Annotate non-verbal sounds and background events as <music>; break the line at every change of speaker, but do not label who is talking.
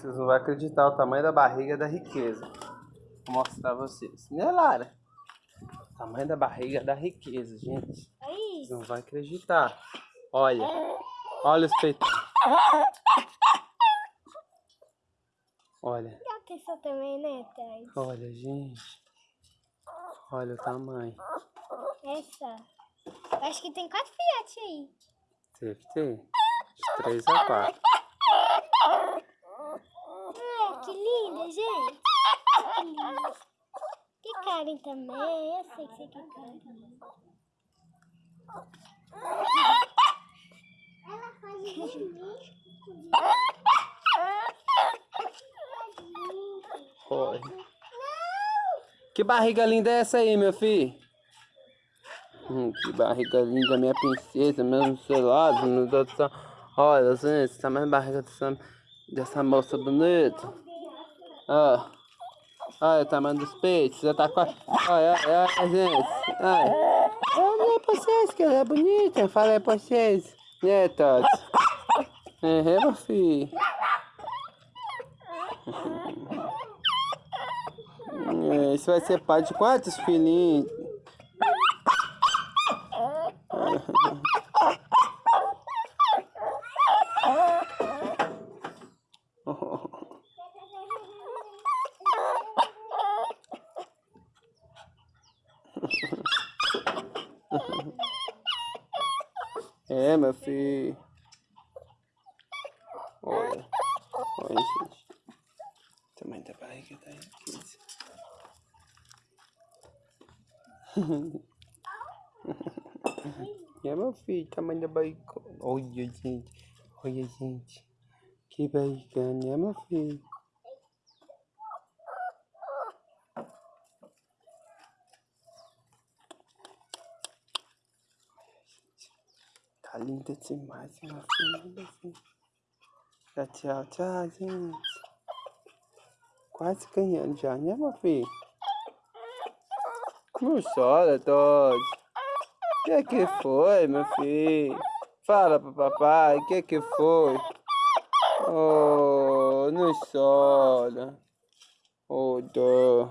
Vocês não vão acreditar o tamanho da barriga da riqueza. Vou mostrar pra vocês. Né, Lara? O tamanho da barriga da riqueza, gente. Vocês não vão acreditar. Olha. Olha os peitos. Olha.
Também, né?
Olha, gente. Olha o tamanho.
Essa. Acho que tem quatro filhotes aí.
Deve ter. De três a quatro.
Ai, que linda, gente. Que linda. Que Karen também. Eu sei que você quer Karen também. Ela faz
Olha. Que barriga linda é essa aí, meu filho? Hum, que barriga linda, minha princesa, meu selado, meu Deus do céu. Olha, gente, essa mais barriga dessa, dessa moça bonita. Ó. Olha o tamanho dos peitos, já tá quase. Olha, olha, olha, gente. Olha. Olha pra vocês que ela é bonita. Fala aí pra vocês. Né, Tati? É, meu filho. <laughs> É, isso vai ser pai de quantos filhinhos? <laughs> É, meu filho. Olha. Olha, gente. Tamanho da barriga da riqueza. <laughs> é, meu filho. Tamanho da barriga. Olha, gente. Olha, gente. Que barriga, né, meu filho? Linda demais, minha filha. Assim. Já tchau, tchau, gente. Quase ganhando já, né, meu filho? Não chora, Todd. O que que foi, meu filho? Fala pro papai, o que que foi? Oh, não chora. Oh, dó.